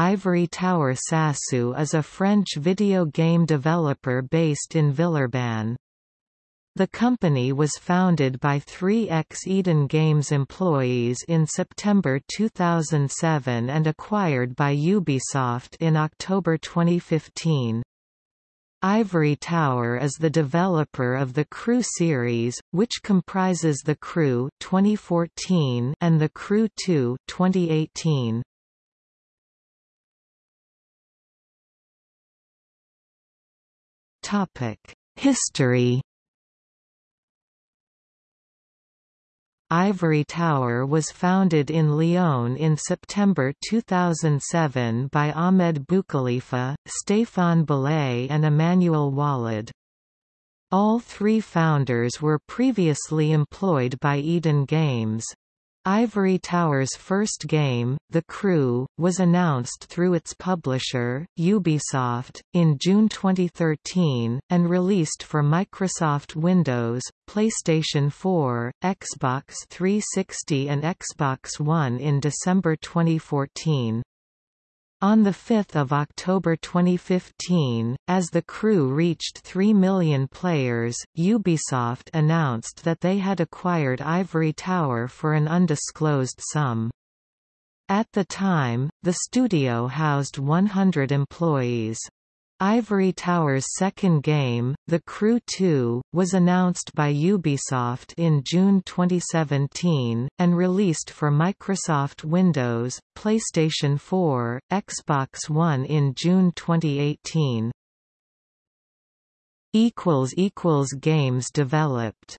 Ivory Tower Sassou is a French video game developer based in Villeurbanne. The company was founded by three ex-Eden Games employees in September 2007 and acquired by Ubisoft in October 2015. Ivory Tower is the developer of the Crew series, which comprises The Crew 2014 and The Crew 2 2018. History Ivory Tower was founded in Lyon in September 2007 by Ahmed Boukhelifa, Stéphane Beley and Emmanuel Oualid. All three founders were previously employed by Eden Games. Ivory Tower's first game, The Crew, was announced through its publisher, Ubisoft, in June 2013, and released for Microsoft Windows, PlayStation 4, Xbox 360 and Xbox One in December 2014. On 5 October 2015, as the crew reached 3 million players, Ubisoft announced that they had acquired Ivory Tower for an undisclosed sum. At the time, the studio housed 100 employees. Ivory Tower's second game, The Crew 2, was announced by Ubisoft in June 2017, and released for Microsoft Windows, PlayStation 4, Xbox One in June 2018. Games developed